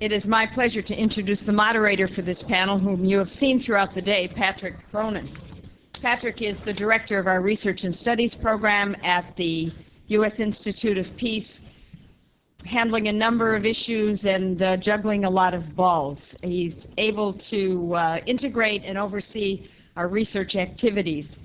It is my pleasure to introduce the moderator for this panel, whom you have seen throughout the day, Patrick Cronin. Patrick is the director of our Research and Studies program at the U.S. Institute of Peace, handling a number of issues and uh, juggling a lot of balls. He's able to uh, integrate and oversee our research activities.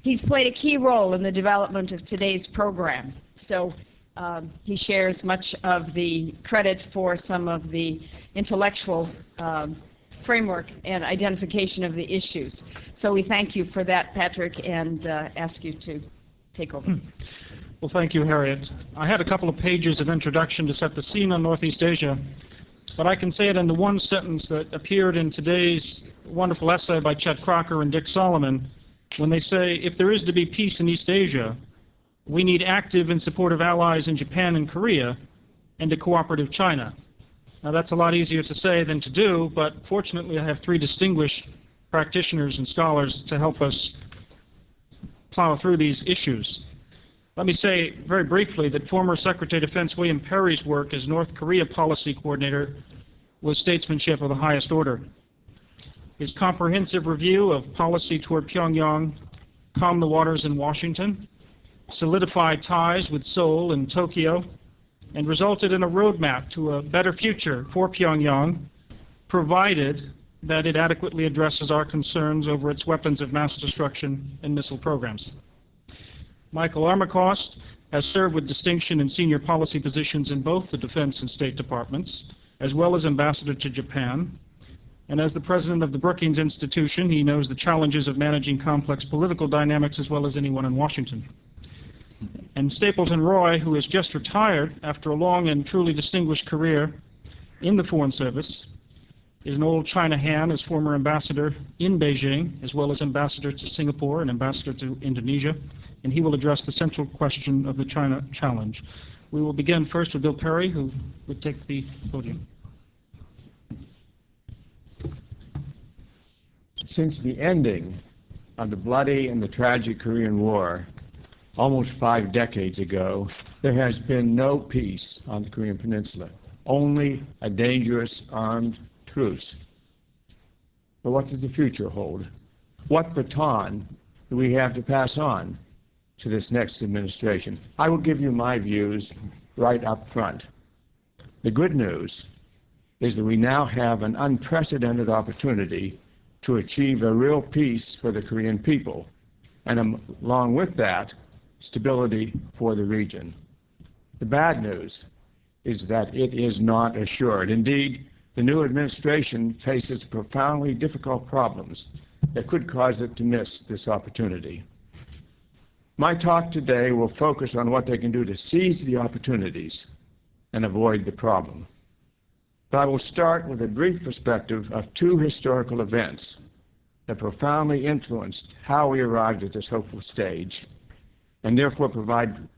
He's played a key role in the development of today's program. So um, he shares much of the credit for some of the intellectual um, framework and identification of the issues. So we thank you for that, Patrick, and uh, ask you to take over. Well, thank you, Harriet. I had a couple of pages of introduction to set the scene on Northeast Asia, but I can say it in the one sentence that appeared in today's wonderful essay by Chet Crocker and Dick Solomon, when they say, if there is to be peace in East Asia, we need active and supportive allies in Japan and Korea and a cooperative China. Now, that's a lot easier to say than to do, but fortunately I have three distinguished practitioners and scholars to help us plow through these issues. Let me say very briefly that former Secretary of Defense William Perry's work as North Korea policy coordinator was statesmanship of the highest order. His comprehensive review of policy toward Pyongyang calmed the waters in Washington, solidified ties with Seoul and Tokyo, and resulted in a roadmap to a better future for Pyongyang, provided that it adequately addresses our concerns over its weapons of mass destruction and missile programs. Michael Armacost has served with distinction in senior policy positions in both the Defense and State Departments, as well as ambassador to Japan. And as the president of the Brookings Institution, he knows the challenges of managing complex political dynamics as well as anyone in Washington. And Stapleton Roy, who has just retired after a long and truly distinguished career in the Foreign Service, is an old China hand as former ambassador in Beijing, as well as ambassador to Singapore and ambassador to Indonesia, and he will address the central question of the China challenge. We will begin first with Bill Perry, who would take the podium. Since the ending of the bloody and the tragic Korean War, almost five decades ago, there has been no peace on the Korean Peninsula, only a dangerous armed truce. But what does the future hold? What baton do we have to pass on to this next administration? I will give you my views right up front. The good news is that we now have an unprecedented opportunity to achieve a real peace for the Korean people. And along with that, stability for the region. The bad news is that it is not assured. Indeed, the new administration faces profoundly difficult problems that could cause it to miss this opportunity. My talk today will focus on what they can do to seize the opportunities and avoid the problem. But I will start with a brief perspective of two historical events that profoundly influenced how we arrived at this hopeful stage and therefore provide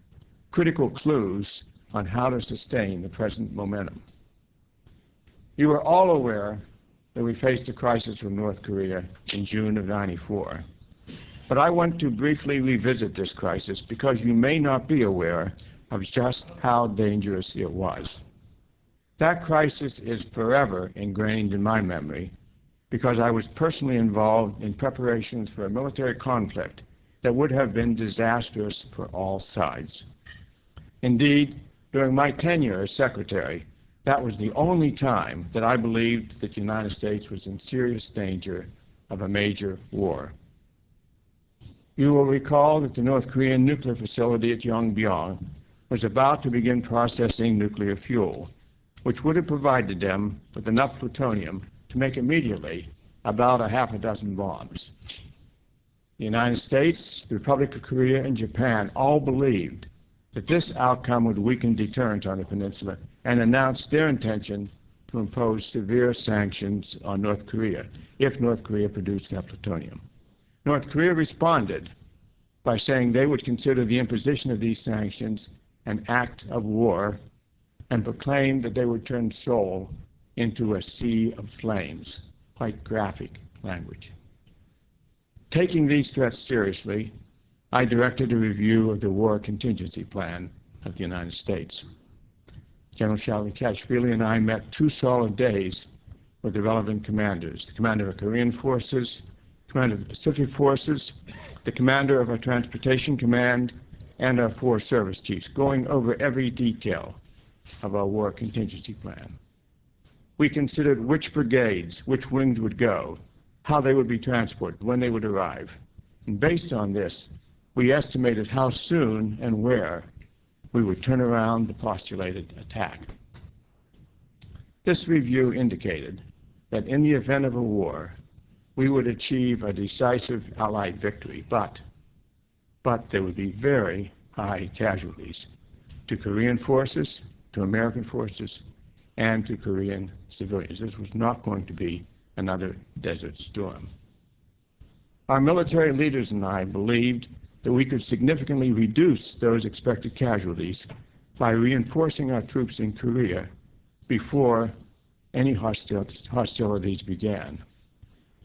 critical clues on how to sustain the present momentum. You are all aware that we faced a crisis with North Korea in June of 94. But I want to briefly revisit this crisis because you may not be aware of just how dangerous it was. That crisis is forever ingrained in my memory because I was personally involved in preparations for a military conflict that would have been disastrous for all sides. Indeed, during my tenure as secretary, that was the only time that I believed that the United States was in serious danger of a major war. You will recall that the North Korean nuclear facility at Yongbyon was about to begin processing nuclear fuel, which would have provided them with enough plutonium to make immediately about a half a dozen bombs. The United States, the Republic of Korea, and Japan all believed that this outcome would weaken deterrence on the peninsula and announced their intention to impose severe sanctions on North Korea if North Korea produced that plutonium. North Korea responded by saying they would consider the imposition of these sanctions an act of war and proclaimed that they would turn Seoul into a sea of flames. Quite graphic language. Taking these threats seriously, I directed a review of the War Contingency Plan of the United States. General Shalikashvili and I met two solid days with the relevant commanders, the commander of the Korean forces, commander of the Pacific forces, the commander of our transportation command, and our four service chiefs, going over every detail of our war contingency plan. We considered which brigades, which wings would go, how they would be transported, when they would arrive. And based on this, we estimated how soon and where we would turn around the postulated attack. This review indicated that in the event of a war, we would achieve a decisive Allied victory, but, but there would be very high casualties to Korean forces, to American forces, and to Korean civilians. This was not going to be another Desert Storm. Our military leaders and I believed that we could significantly reduce those expected casualties by reinforcing our troops in Korea before any hostil hostilities began.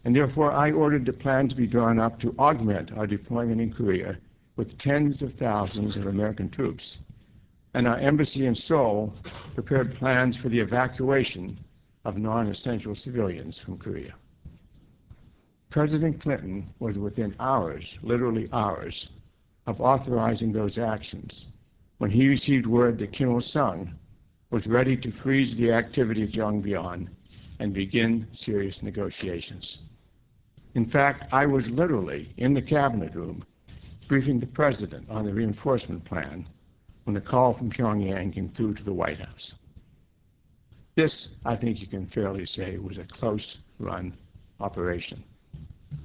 And therefore, I ordered the plan to be drawn up to augment our deployment in Korea with tens of thousands of American troops. And our embassy in Seoul prepared plans for the evacuation of non-essential civilians from Korea. President Clinton was within hours, literally hours, of authorizing those actions when he received word that Kim Il-sung was ready to freeze the activity of Yongbyon and begin serious negotiations. In fact, I was literally in the cabinet room briefing the president on the reinforcement plan when the call from Pyongyang came through to the White House. This, I think you can fairly say, was a close-run operation.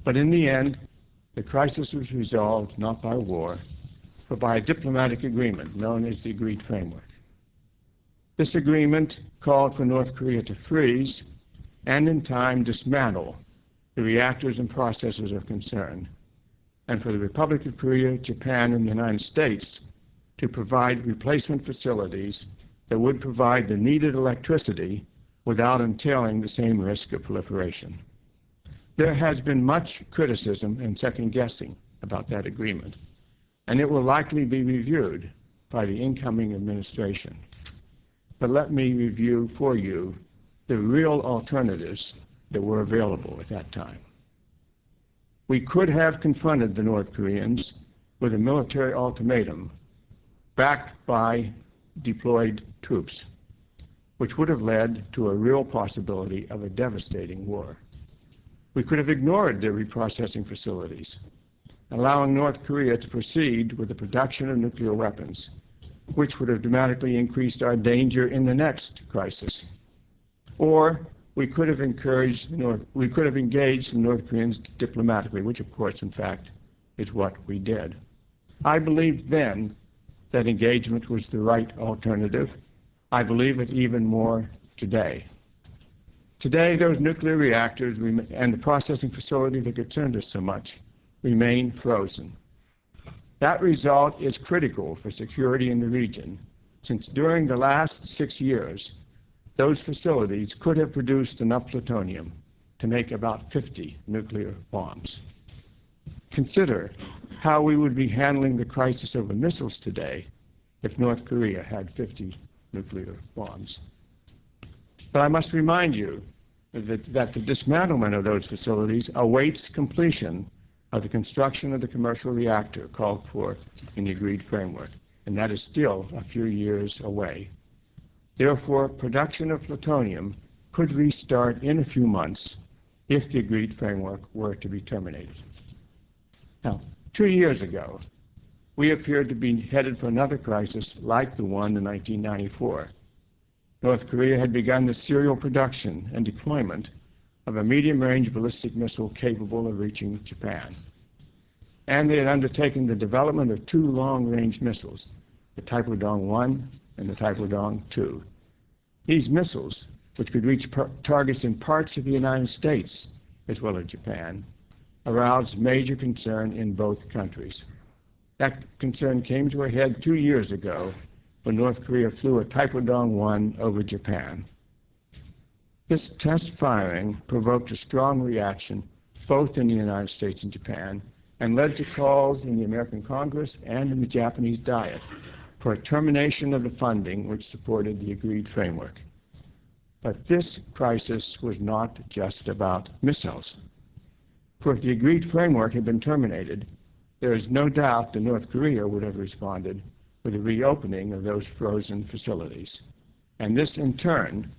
But in the end, the crisis was resolved not by war, but by a diplomatic agreement known as the Agreed Framework. This agreement called for North Korea to freeze and in time dismantle the reactors and processes of concern, and for the Republic of Korea, Japan, and the United States to provide replacement facilities that would provide the needed electricity without entailing the same risk of proliferation. There has been much criticism and second-guessing about that agreement, and it will likely be reviewed by the incoming administration. But let me review for you the real alternatives that were available at that time. We could have confronted the North Koreans with a military ultimatum backed by deployed troops, which would have led to a real possibility of a devastating war. We could have ignored their reprocessing facilities, allowing North Korea to proceed with the production of nuclear weapons, which would have dramatically increased our danger in the next crisis. Or we could have encouraged North, we could have engaged the North Koreans diplomatically, which of course, in fact, is what we did. I believed then that engagement was the right alternative. I believe it even more today. Today, those nuclear reactors and the processing facility that concerned us so much remain frozen. That result is critical for security in the region, since during the last six years, those facilities could have produced enough plutonium to make about 50 nuclear bombs. Consider how we would be handling the crisis over missiles today if North Korea had 50 nuclear bombs. But I must remind you that, that the dismantlement of those facilities awaits completion of the construction of the commercial reactor called for in the agreed framework, and that is still a few years away. Therefore, production of plutonium could restart in a few months if the agreed framework were to be terminated. Now, two years ago, we appeared to be headed for another crisis like the one in 1994. North Korea had begun the serial production and deployment of a medium-range ballistic missile capable of reaching Japan. And they had undertaken the development of two long-range missiles, the Taepodong-1 and the Taepodong-2. These missiles, which could reach targets in parts of the United States as well as Japan, aroused major concern in both countries. That concern came to a head two years ago when North Korea flew a Taepodong-1 over Japan. This test firing provoked a strong reaction both in the United States and Japan and led to calls in the American Congress and in the Japanese Diet for a termination of the funding which supported the agreed framework. But this crisis was not just about missiles. For if the agreed framework had been terminated, there is no doubt that North Korea would have responded with a reopening of those frozen facilities. And this, in turn,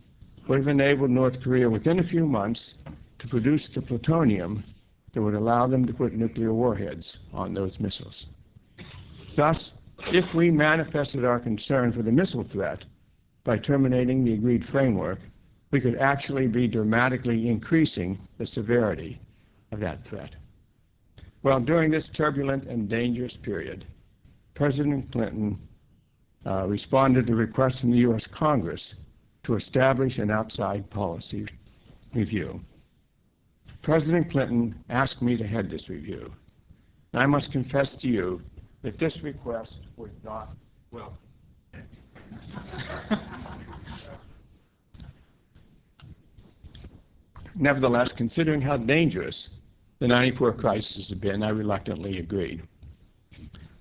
would have enabled North Korea within a few months to produce the plutonium that would allow them to put nuclear warheads on those missiles. Thus, if we manifested our concern for the missile threat by terminating the agreed framework, we could actually be dramatically increasing the severity of that threat. Well, during this turbulent and dangerous period, President Clinton uh, responded to requests from the U.S. Congress to establish an outside policy review. President Clinton asked me to head this review. And I must confess to you that this request was not welcome. Nevertheless, considering how dangerous the 94 crisis had been, I reluctantly agreed.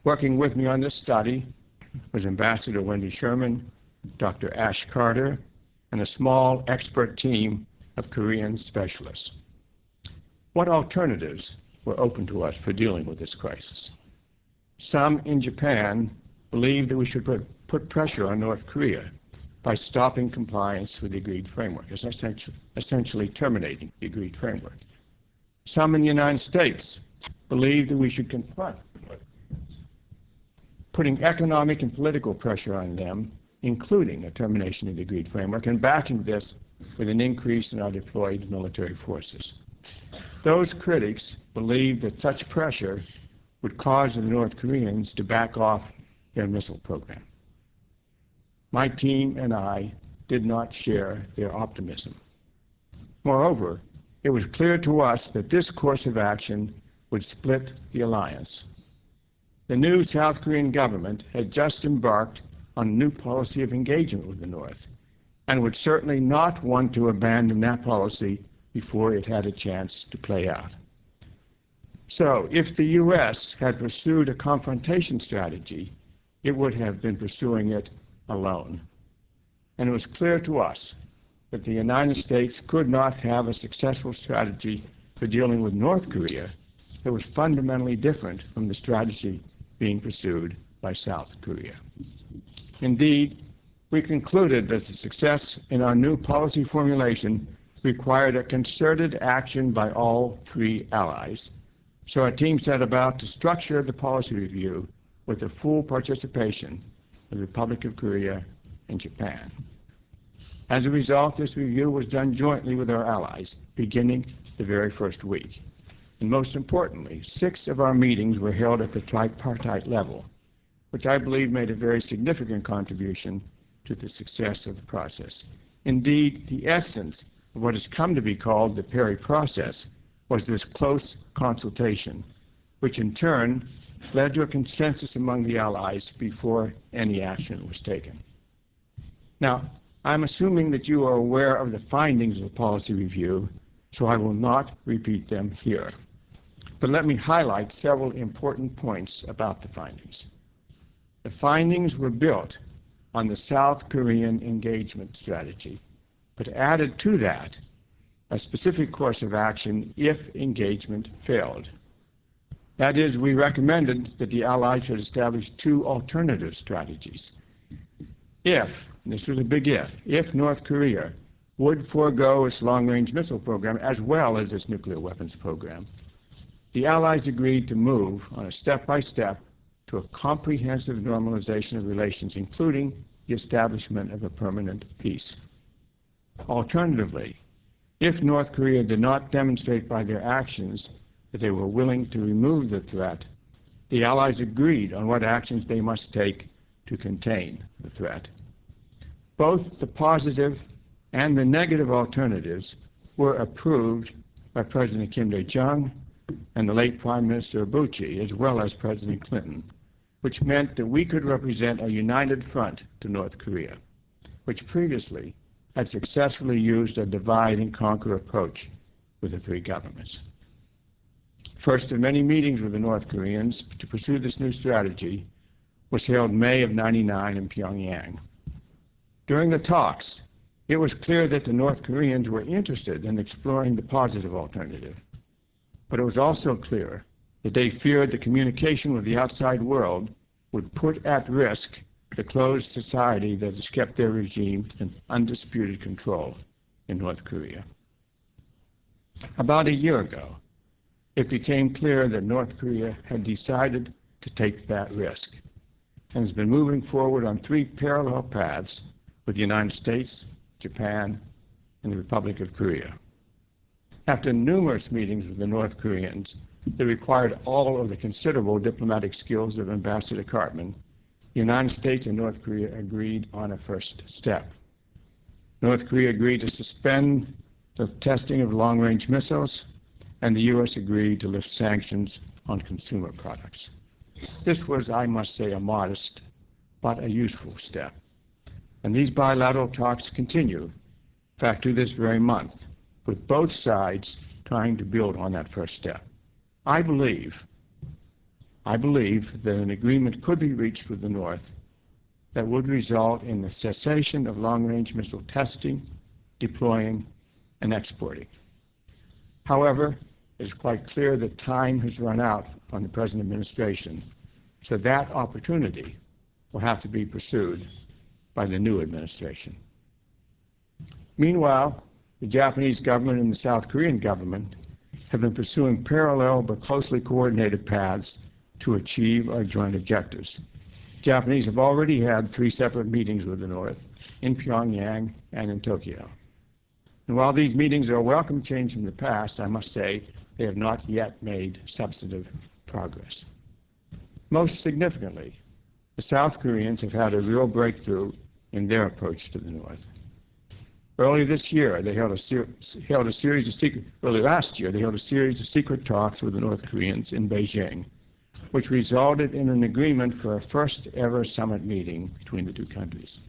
Working with me on this study was Ambassador Wendy Sherman, Dr. Ash Carter, and a small expert team of Korean specialists. What alternatives were open to us for dealing with this crisis? Some in Japan believed that we should put, put pressure on North Korea by stopping compliance with the agreed framework, essentially, essentially terminating the agreed framework. Some in the United States believe that we should confront putting economic and political pressure on them, including a termination of the agreed framework, and backing this with an increase in our deployed military forces. Those critics believe that such pressure would cause the North Koreans to back off their missile program. My team and I did not share their optimism. Moreover, it was clear to us that this course of action would split the alliance. The new South Korean government had just embarked on a new policy of engagement with the North and would certainly not want to abandon that policy before it had a chance to play out. So if the U.S. had pursued a confrontation strategy, it would have been pursuing it alone. And it was clear to us that the United States could not have a successful strategy for dealing with North Korea that was fundamentally different from the strategy being pursued by South Korea. Indeed, we concluded that the success in our new policy formulation required a concerted action by all three allies, so our team set about to structure the policy review with the full participation of the Republic of Korea and Japan. As a result, this review was done jointly with our allies, beginning the very first week. And most importantly, six of our meetings were held at the tripartite level, which I believe made a very significant contribution to the success of the process. Indeed, the essence of what has come to be called the Perry process was this close consultation, which in turn led to a consensus among the Allies before any action was taken. Now, I'm assuming that you are aware of the findings of the policy review, so I will not repeat them here. But let me highlight several important points about the findings. The findings were built on the South Korean engagement strategy, but added to that a specific course of action if engagement failed. That is, we recommended that the Allies should establish two alternative strategies. If, this was a big if, if North Korea would forego its long-range missile program as well as its nuclear weapons program, the Allies agreed to move on a step-by-step -step to a comprehensive normalization of relations, including the establishment of a permanent peace. Alternatively, if North Korea did not demonstrate by their actions that they were willing to remove the threat, the Allies agreed on what actions they must take to contain the threat. Both the positive and the negative alternatives were approved by President Kim Dae-jung and the late Prime Minister Obuchi, as well as President Clinton, which meant that we could represent a united front to North Korea, which previously had successfully used a divide and conquer approach with the three governments. First of many meetings with the North Koreans to pursue this new strategy, was held May of 99 in Pyongyang. During the talks, it was clear that the North Koreans were interested in exploring the positive alternative. But it was also clear that they feared the communication with the outside world would put at risk the closed society that has kept their regime in undisputed control in North Korea. About a year ago, it became clear that North Korea had decided to take that risk and has been moving forward on three parallel paths with the United States, Japan, and the Republic of Korea. After numerous meetings with the North Koreans that required all of the considerable diplomatic skills of Ambassador Kartman, the United States and North Korea agreed on a first step. North Korea agreed to suspend the testing of long-range missiles, and the U.S. agreed to lift sanctions on consumer products. This was, I must say, a modest but a useful step. And these bilateral talks continue, in fact, to this very month, with both sides trying to build on that first step. I believe, I believe that an agreement could be reached with the North that would result in the cessation of long-range missile testing, deploying, and exporting. However, it is quite clear that time has run out on the present administration, so that opportunity will have to be pursued by the new administration. Meanwhile, the Japanese government and the South Korean government have been pursuing parallel but closely coordinated paths to achieve our joint objectives. Japanese have already had three separate meetings with the North in Pyongyang and in Tokyo. And while these meetings are a welcome change from the past, I must say they have not yet made substantive progress. Most significantly, the South Koreans have had a real breakthrough in their approach to the North. Early this year, they held a, held a series of secret, early last year, they held a series of secret talks with the North Koreans in Beijing, which resulted in an agreement for a first ever summit meeting between the two countries.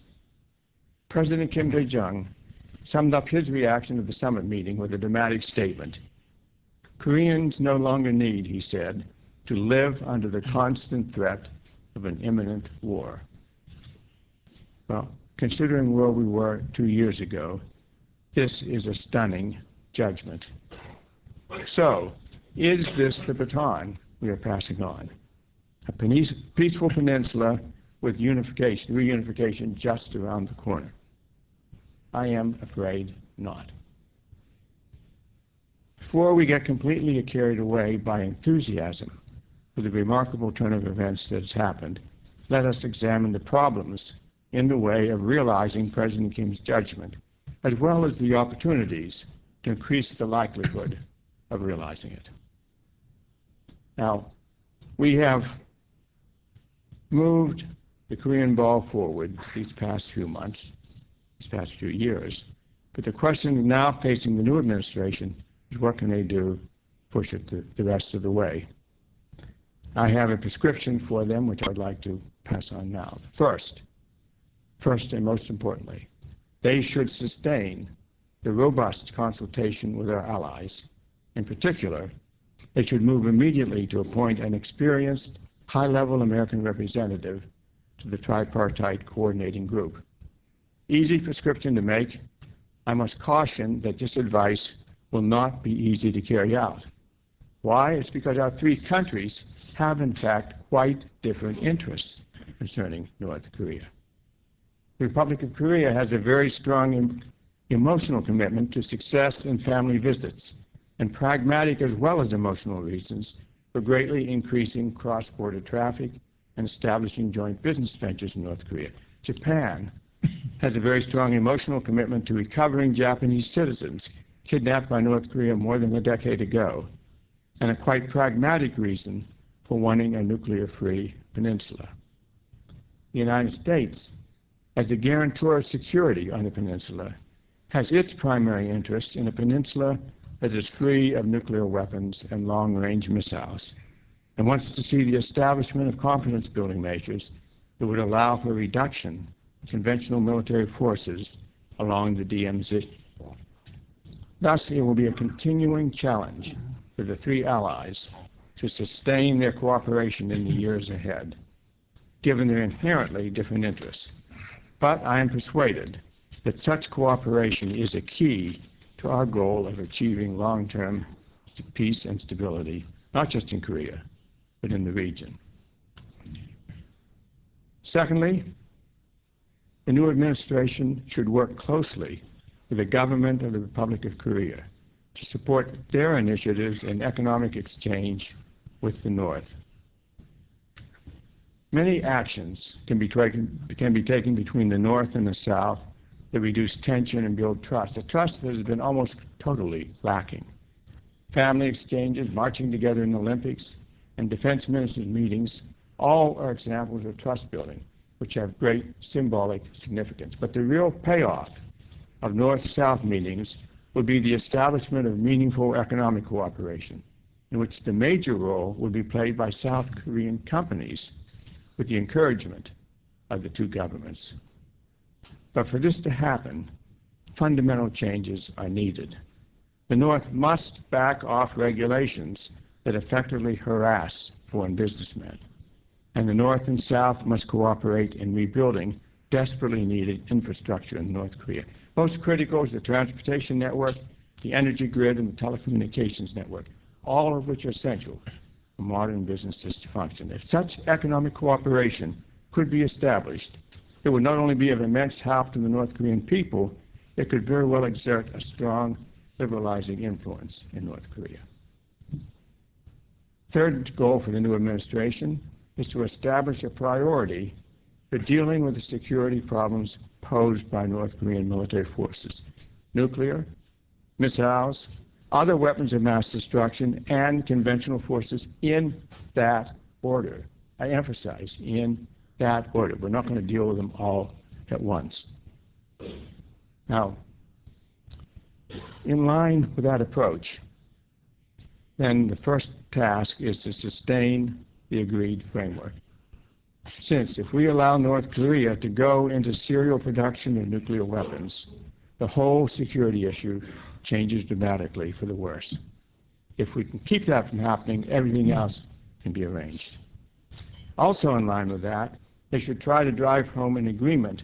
President Kim Dae-jung summed up his reaction to the summit meeting with a dramatic statement. Koreans no longer need, he said, to live under the constant threat of an imminent war. Well, considering where we were two years ago, this is a stunning judgment. So, is this the baton we are passing on? A peaceful peninsula with unification, reunification just around the corner? I am afraid not. Before we get completely carried away by enthusiasm for the remarkable turn of events that has happened, let us examine the problems in the way of realizing President Kim's judgment, as well as the opportunities to increase the likelihood of realizing it. Now, we have moved the Korean ball forward these past few months, these past few years, but the question now facing the new administration is what can they do to push it the, the rest of the way. I have a prescription for them, which I'd like to pass on now. First, first and most importantly, they should sustain the robust consultation with our allies. In particular, they should move immediately to appoint an experienced, high-level American representative to the tripartite coordinating group. Easy prescription to make. I must caution that this advice will not be easy to carry out. Why? It's because our three countries have, in fact, quite different interests concerning North Korea. The Republic of Korea has a very strong em emotional commitment to success in family visits and pragmatic as well as emotional reasons for greatly increasing cross-border traffic and establishing joint business ventures in North Korea. Japan has a very strong emotional commitment to recovering Japanese citizens kidnapped by North Korea more than a decade ago, and a quite pragmatic reason for wanting a nuclear-free peninsula. The United States as the guarantor of security on the peninsula, has its primary interest in a peninsula that is free of nuclear weapons and long-range missiles, and wants to see the establishment of confidence-building measures that would allow for reduction of conventional military forces along the DMZ. Thus, it will be a continuing challenge for the three allies to sustain their cooperation in the years ahead. given their inherently different interests. But I am persuaded that such cooperation is a key to our goal of achieving long-term peace and stability, not just in Korea, but in the region. Secondly, the new administration should work closely with the government of the Republic of Korea to support their initiatives in economic exchange with the North. Many actions can be, taken, can be taken between the North and the South that reduce tension and build trust, a trust that has been almost totally lacking. Family exchanges, marching together in the Olympics, and defense ministers' meetings all are examples of trust building, which have great symbolic significance. But the real payoff of North-South meetings would be the establishment of meaningful economic cooperation, in which the major role would be played by South Korean companies with the encouragement of the two governments. But for this to happen, fundamental changes are needed. The North must back off regulations that effectively harass foreign businessmen. And the North and South must cooperate in rebuilding desperately needed infrastructure in North Korea. Most critical is the transportation network, the energy grid, and the telecommunications network, all of which are essential modern businesses to function. If such economic cooperation could be established, it would not only be of immense help to the North Korean people, it could very well exert a strong liberalizing influence in North Korea. Third goal for the new administration is to establish a priority for dealing with the security problems posed by North Korean military forces, nuclear, missiles, other weapons of mass destruction, and conventional forces in that order. I emphasize, in that order. We're not going to deal with them all at once. Now, in line with that approach, then the first task is to sustain the agreed framework. Since if we allow North Korea to go into serial production of nuclear weapons, the whole security issue changes dramatically for the worse. If we can keep that from happening, everything else can be arranged. Also in line with that, they should try to drive home an agreement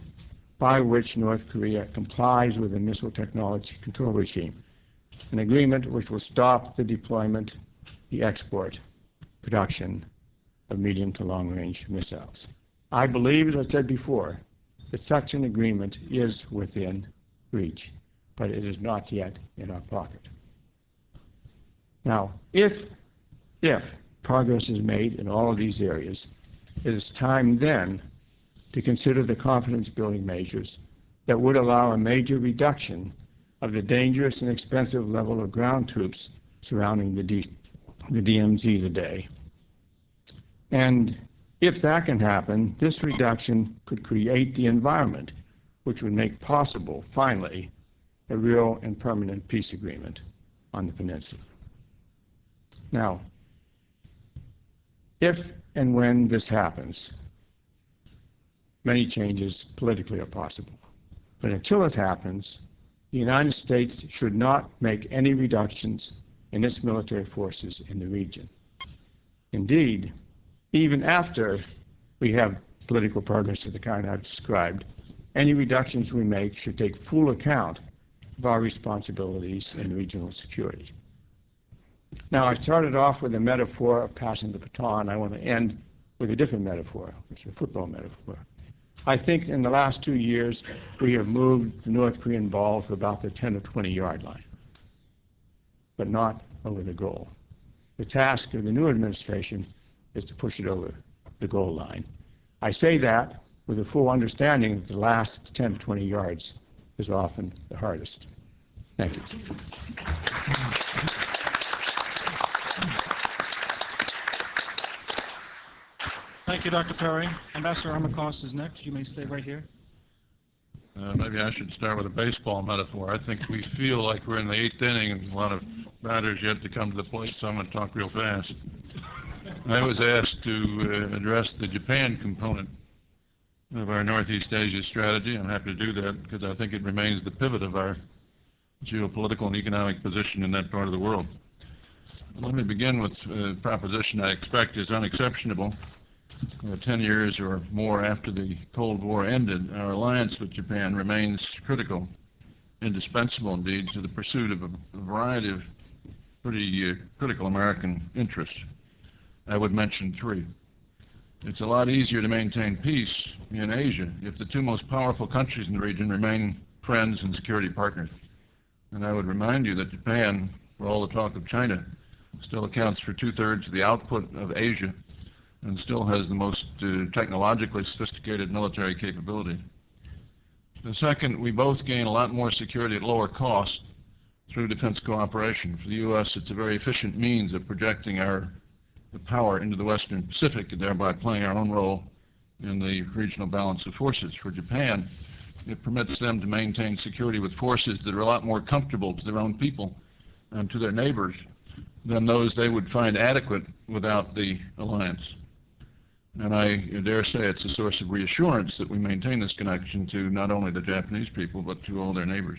by which North Korea complies with the missile technology control regime, an agreement which will stop the deployment, the export, production of medium to long-range missiles. I believe, as I said before, that such an agreement is within reach, but it is not yet in our pocket. Now, if, if progress is made in all of these areas, it is time then to consider the confidence-building measures that would allow a major reduction of the dangerous and expensive level of ground troops surrounding the, D the DMZ today. And if that can happen, this reduction could create the environment which would make possible, finally, a real and permanent peace agreement on the peninsula. Now, if and when this happens, many changes politically are possible. But until it happens, the United States should not make any reductions in its military forces in the region. Indeed, even after we have political progress of the kind I've described, any reductions we make should take full account of our responsibilities in regional security. Now, I started off with a metaphor of passing the baton. I want to end with a different metaphor, which is a football metaphor. I think in the last two years, we have moved the North Korean ball to about the 10 or 20 yard line, but not over the goal. The task of the new administration is to push it over the goal line. I say that with a full understanding that the last 10 to 20 yards is often the hardest. Thank you. Thank you, Dr. Perry. Ambassador Armacost is next. You may stay right here. Uh, maybe I should start with a baseball metaphor. I think we feel like we're in the eighth inning and a lot of batters yet to come to the plate, so I'm going to talk real fast. I was asked to uh, address the Japan component of our Northeast Asia strategy. I'm happy to do that because I think it remains the pivot of our geopolitical and economic position in that part of the world. Let me begin with a proposition I expect is unexceptionable uh, 10 years or more after the Cold War ended, our alliance with Japan remains critical, indispensable indeed, to the pursuit of a a variety of pretty uh, critical American interests. I would mention three. It's a lot easier to maintain peace in Asia if the two most powerful countries in the region remain friends and security partners. And I would remind you that Japan, for all the talk of China, still accounts for two-thirds of the output of Asia and still has the most uh, technologically sophisticated military capability. The second, we both gain a lot more security at lower cost through defense cooperation. For the U.S., it's a very efficient means of projecting our the power into the Western Pacific and thereby playing our own role in the regional balance of forces. For Japan, it permits them to maintain security with forces that are a lot more comfortable to their own people and to their neighbors than those they would find adequate without the alliance. And I dare say it's a source of reassurance that we maintain this connection to not only the Japanese people, but to all their neighbors.